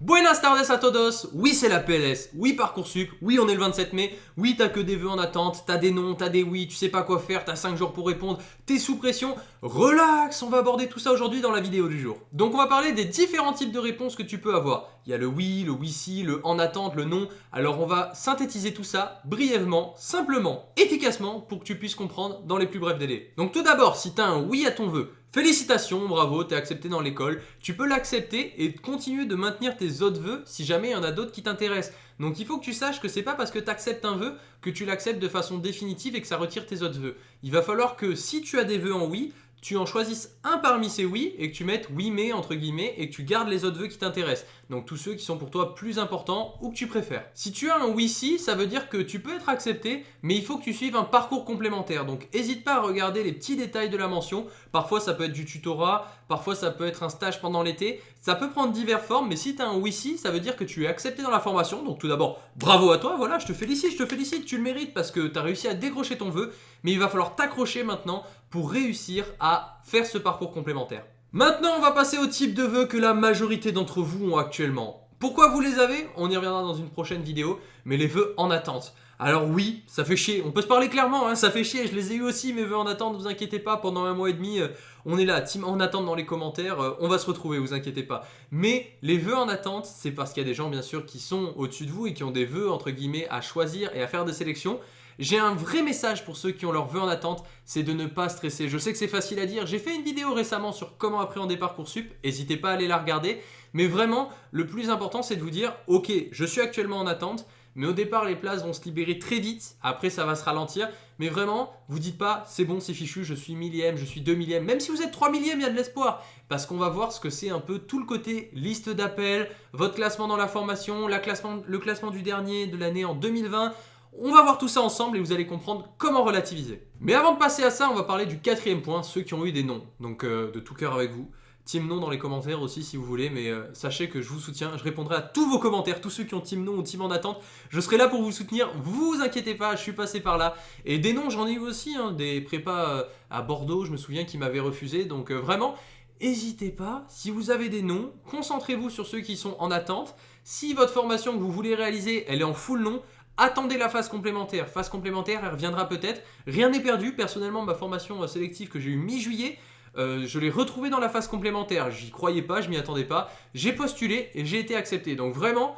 Buenas tardes a todos, oui c'est la PLS, oui Parcoursup, oui on est le 27 mai, oui t'as que des vœux en attente, t'as des noms, t'as des oui, tu sais pas quoi faire, t'as 5 jours pour répondre, t'es sous pression, relax, on va aborder tout ça aujourd'hui dans la vidéo du jour. Donc on va parler des différents types de réponses que tu peux avoir. Il y a le oui, le oui si, le en attente, le non, alors on va synthétiser tout ça brièvement, simplement, efficacement pour que tu puisses comprendre dans les plus brefs délais. Donc tout d'abord, si t'as un oui à ton vœu, Félicitations, bravo, t'es accepté dans l'école. Tu peux l'accepter et continuer de maintenir tes autres vœux si jamais il y en a d'autres qui t'intéressent. Donc il faut que tu saches que c'est pas parce que tu acceptes un vœu que tu l'acceptes de façon définitive et que ça retire tes autres vœux. Il va falloir que si tu as des vœux en oui, tu en choisisses un parmi ces oui et que tu mettes oui mais entre guillemets et que tu gardes les autres vœux qui t'intéressent. Donc tous ceux qui sont pour toi plus importants ou que tu préfères. Si tu as un oui si, ça veut dire que tu peux être accepté mais il faut que tu suives un parcours complémentaire. Donc n'hésite pas à regarder les petits détails de la mention. Parfois ça peut être du tutorat, parfois ça peut être un stage pendant l'été. Ça peut prendre diverses formes mais si tu as un oui si, ça veut dire que tu es accepté dans la formation. Donc tout d'abord, bravo à toi, voilà, je te félicite, je te félicite, tu le mérites parce que tu as réussi à décrocher ton vœu. Mais il va falloir t'accrocher maintenant pour réussir à faire ce parcours complémentaire. Maintenant, on va passer au type de vœux que la majorité d'entre vous ont actuellement. Pourquoi vous les avez? On y reviendra dans une prochaine vidéo, mais les vœux en attente. Alors oui, ça fait chier, on peut se parler clairement, hein, ça fait chier, je les ai eu aussi mes vœux en attente, vous inquiétez pas, pendant un mois et demi, euh, on est là, team en attente dans les commentaires, euh, on va se retrouver, vous inquiétez pas. Mais les vœux en attente, c'est parce qu'il y a des gens bien sûr qui sont au-dessus de vous et qui ont des vœux entre guillemets à choisir et à faire des sélections. J'ai un vrai message pour ceux qui ont leurs vœux en attente, c'est de ne pas stresser. Je sais que c'est facile à dire, j'ai fait une vidéo récemment sur comment appréhender Parcoursup, n'hésitez pas à aller la regarder. Mais vraiment, le plus important c'est de vous dire, ok, je suis actuellement en attente, mais au départ les places vont se libérer très vite, après ça va se ralentir. Mais vraiment, vous dites pas, c'est bon, c'est fichu, je suis millième, je suis deux millième. Même si vous êtes 3 millième, il y a de l'espoir. Parce qu'on va voir ce que c'est un peu tout le côté liste d'appels, votre classement dans la formation, le classement du dernier de l'année en 2020. On va voir tout ça ensemble et vous allez comprendre comment relativiser. Mais avant de passer à ça, on va parler du quatrième point, ceux qui ont eu des noms. Donc euh, de tout cœur avec vous. Team nom dans les commentaires aussi si vous voulez, mais euh, sachez que je vous soutiens, je répondrai à tous vos commentaires, tous ceux qui ont team nom ou team en attente, je serai là pour vous soutenir, vous inquiétez pas, je suis passé par là. Et des noms j'en ai eu aussi, hein, des prépas euh, à Bordeaux, je me souviens qui m'avaient refusé, donc vraiment, n'hésitez pas, si vous avez des noms, concentrez-vous sur ceux qui sont en attente. Si votre formation que vous voulez réaliser, elle est en full nom, Attendez la phase complémentaire. Phase complémentaire, elle reviendra peut-être. Rien n'est perdu. Personnellement, ma formation euh, sélective que j'ai eue mi-juillet, euh, je l'ai retrouvée dans la phase complémentaire. J'y croyais pas, je m'y attendais pas. J'ai postulé et j'ai été accepté. Donc vraiment,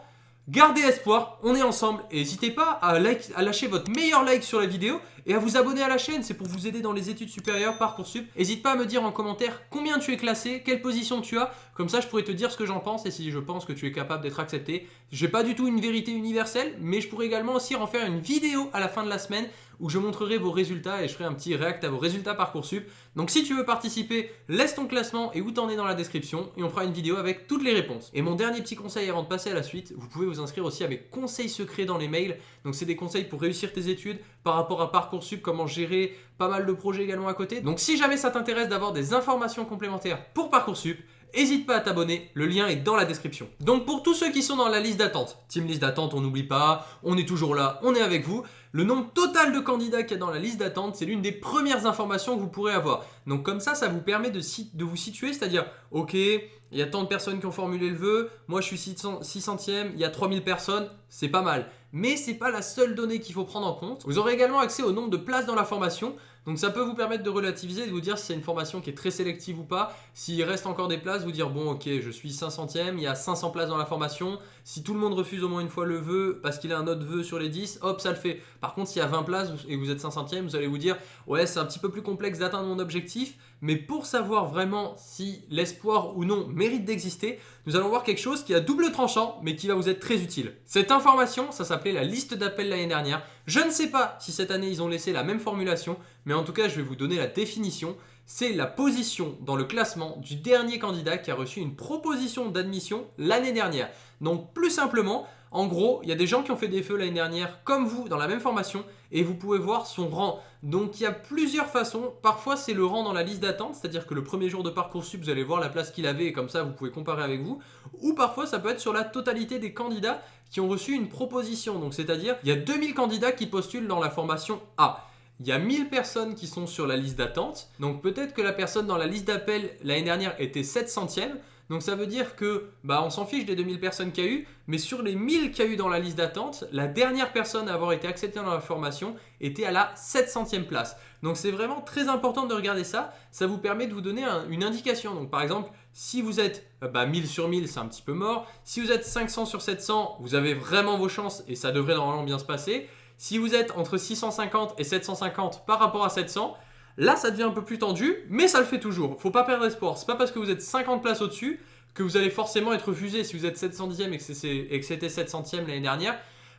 Gardez espoir, on est ensemble et n'hésitez pas à, à, lâcher votre meilleur like sur la vidéo et à vous abonner à la chaîne, c'est pour vous aider dans les études supérieures, Parcoursup. N'hésite pas à me dire en commentaire combien tu es classé, quelle position tu as, comme ça je pourrais te dire ce que j'en pense et si je pense que tu es capable d'être accepté. J'ai pas du tout une vérité universelle, mais je pourrais également aussi en faire une vidéo à la fin de la semaine où je montrerai vos résultats et je ferai un petit react à vos résultats Parcoursup. Donc si tu veux participer, laisse ton classement et où t'en es dans la description et on fera une vidéo avec toutes les réponses. Et mon dernier petit conseil avant de passer à la suite, vous pouvez vous inscrire aussi à mes conseils secrets dans les mails. Donc c'est des conseils pour réussir tes études par rapport à Parcoursup, comment gérer pas mal de projets également à côté. Donc si jamais ça t'intéresse d'avoir des informations complémentaires pour Parcoursup, N'hésite pas à t'abonner, le lien est dans la description. Donc pour tous ceux qui sont dans la liste d'attente, team liste d'attente, on n'oublie pas, on est toujours là, on est avec vous. Le nombre total de candidats qu'il y a dans la liste d'attente, c'est l'une des premières informations que vous pourrez avoir. Donc comme ça, ça vous permet de, vous situer, c'est-à-dire, ok, il y a tant de personnes qui ont formulé le vœu, moi je suis 600e, il y a 3000 personnes, c'est pas mal. Mais c'est pas la seule donnée qu'il faut prendre en compte. Vous aurez également accès au nombre de places dans la formation. Donc ça peut vous permettre de relativiser, de vous dire si c'est une formation qui est très sélective ou pas. S'il reste encore des places, vous dire bon ok je suis 500ème, il y a 500 places dans la formation. Si tout le monde refuse au moins une fois le vœu parce qu'il a un autre vœu sur les 10, hop ça le fait. Par contre s'il y a 20 places et vous êtes 500ème, vous allez vous dire ouais c'est un petit peu plus complexe d'atteindre mon objectif. Mais pour savoir vraiment si l'espoir ou non mérite d'exister, nous allons voir quelque chose qui a double tranchant mais qui va vous être très utile. Cette information, ça la liste d'appels l'année dernière. Je ne sais pas si cette année ils ont laissé la même formulation, mais en tout cas je vais vous donner la définition. C'est la position dans le classement du dernier candidat qui a reçu une proposition d'admission l'année dernière. Donc plus simplement, en gros, il y a des gens qui ont fait des feux l'année dernière comme vous dans la même formation et vous pouvez voir son rang. Donc il y a plusieurs façons. Parfois c'est le rang dans la liste d'attente, c'est-à-dire que le premier jour de Parcoursup, vous allez voir la place qu'il avait et comme ça vous pouvez comparer avec vous. Ou parfois ça peut être sur la totalité des candidats qui ont reçu une proposition. Donc c'est-à-dire il y a 2000 candidats qui postulent dans la formation A. Il y a 1000 personnes qui sont sur la liste d'attente. Donc peut-être que la personne dans la liste d'appel l'année dernière était 700e. Donc ça veut dire que bah on s'en fiche des 2000 personnes qu'il y a eu, mais sur les 1000 qu'il y a eu dans la liste d'attente, la dernière personne à avoir été acceptée dans la formation était à la 700e place. Donc c'est vraiment très important de regarder ça, ça vous permet de vous donner une indication. Donc par exemple, si vous êtes euh, bah, 1000 sur 1000, c'est un petit peu mort. Si vous êtes 500 sur 700, vous avez vraiment vos chances et ça devrait normalement bien se passer. Si vous êtes entre 650 et 750 par rapport à 700, là ça devient un peu plus tendu, mais ça le fait toujours. Faut pas perdre espoir. C'est pas parce que vous êtes 50 places au-dessus que vous allez forcément être refusé. Si vous êtes 710e et que c'était 700e l'année dernière,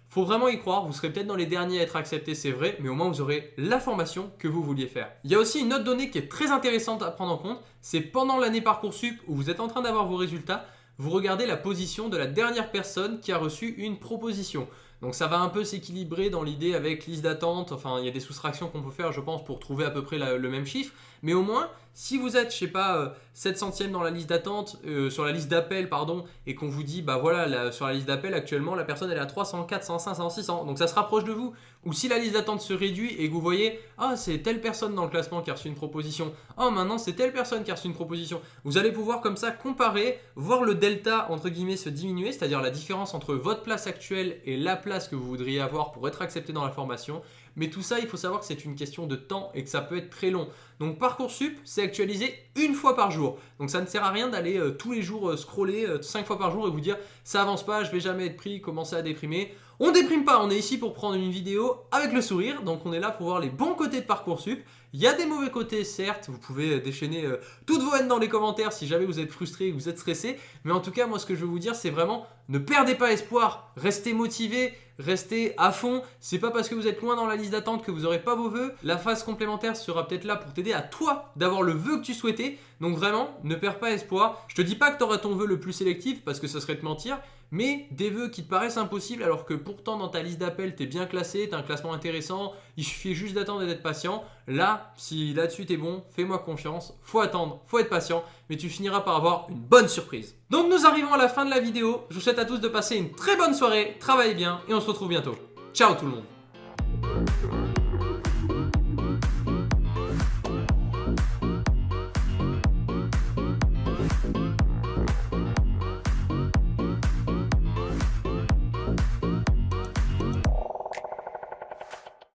faut vraiment y croire, vous serez peut-être dans les derniers à être acceptés, c'est vrai, mais au moins vous aurez la formation que vous vouliez faire. Il y a aussi une autre donnée qui est très intéressante à prendre en compte, c'est pendant l'année Parcoursup où vous êtes en train d'avoir vos résultats, vous regardez la position de la dernière personne qui a reçu une proposition. Donc ça va un peu s'équilibrer dans l'idée avec liste d'attente, enfin il y a des soustractions qu'on peut faire je pense pour trouver à peu près le même chiffre, mais au moins si vous êtes, je sais pas, 700e euh, dans la liste d'attente, euh, sur la liste d'appel, pardon, et qu'on vous dit, bah voilà, sur la liste d'appel, actuellement, la personne elle est à 300, 400, 500, 600, donc ça se rapproche de vous. Ou si la liste d'attente se réduit et que vous voyez, ah, c'est telle personne dans le classement qui a reçu une proposition, ah, maintenant c'est telle personne qui a reçu une proposition, vous allez pouvoir comme ça comparer, voir le delta, entre guillemets, se diminuer, c'est-à-dire la différence entre votre place actuelle et la place que vous voudriez avoir pour être accepté dans la formation, mais tout ça, il faut savoir que c'est une question de temps et que ça peut être très long. Donc Parcoursup, c'est actualisé une fois par jour. Donc ça ne sert à rien d'aller euh, tous les jours euh, scroller euh, cinq fois par jour et vous dire ça avance pas, je vais jamais être pris, commencer à déprimer. On déprime pas, on est ici pour prendre une vidéo avec le sourire, donc on est là pour voir les bons côtés de Parcoursup. Il y a des mauvais côtés, certes, vous pouvez déchaîner toutes vos haines dans les commentaires si jamais vous êtes frustré, vous êtes stressé, mais en tout cas, moi ce que je veux vous dire, c'est vraiment ne perdez pas espoir, restez motivé, restez à fond. C'est pas parce que vous êtes loin dans la liste d'attente que vous n'aurez pas vos vœux. La phase complémentaire sera peut-être là pour t'aider à toi d'avoir le vœu que tu souhaitais. Donc vraiment, ne perds pas espoir. Je te dis pas que tu auras ton vœu le plus sélectif parce que ça serait te mentir, mais des vœux qui te paraissent impossibles alors que pourtant dans ta liste d'appels tu es bien classé, tu un classement intéressant, il suffit juste d'attendre et d'être patient. Là, si là-dessus tu es bon, fais-moi confiance, faut attendre, faut être patient, mais tu finiras par avoir une bonne surprise. Donc nous arrivons à la fin de la vidéo, je vous souhaite à tous de passer une très bonne soirée, travaillez bien et on se retrouve bientôt. Ciao tout le monde